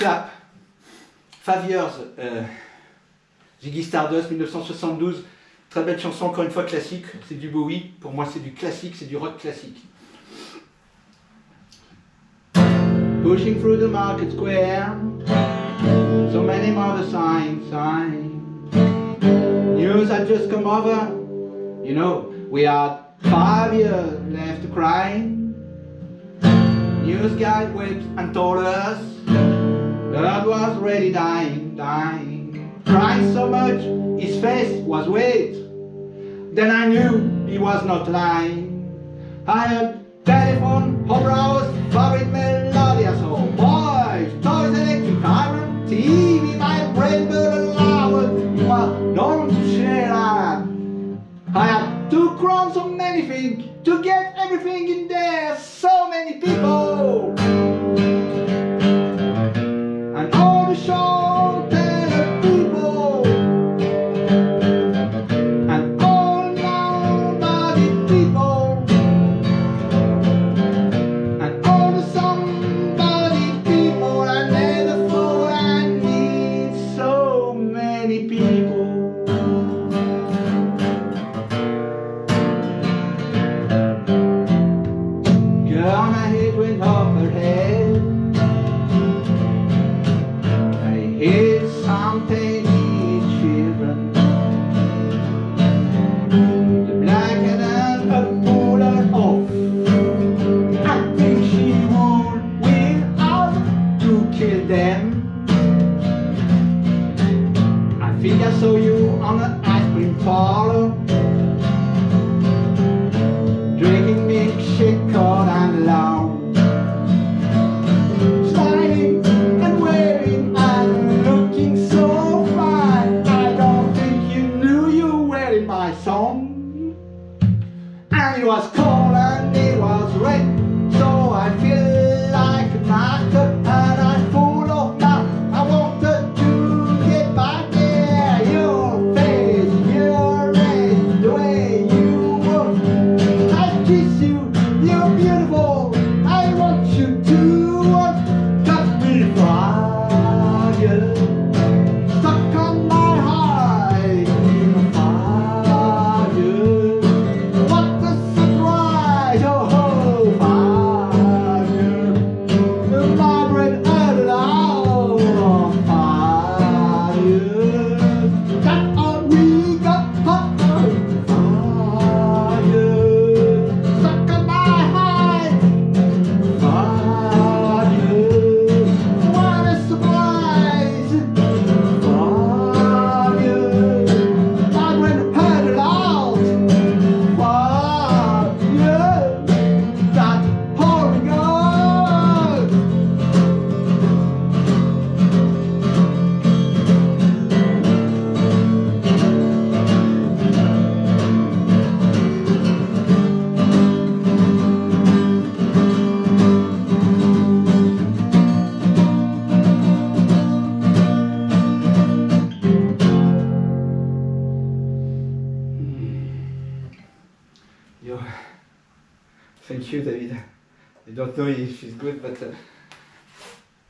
Five Years, euh, Ziggy Stardust, 1972. Très belle chanson, encore une fois classique. C'est du Bowie. Pour moi, c'est du classique, c'est du rock classique. Pushing through the market square, so many mother signs, signs. News had just come over, you know, we had five years left to cry. News guy whipped and told us God was really dying, dying. Crying so much, his face was wet. Then I knew he was not lying. I had telephone, home browse, favorite melodious home. Boys, toys, electric iron, TV, my brain burn loud. You are known to. I had two crowns of anything to get everything in I hear some tiny children. The her off. I think she would out to kill them. I think I saw you on an ice cream parlor. My song. And it was cold Yo, thank you, David. I don't know if she's good, but uh,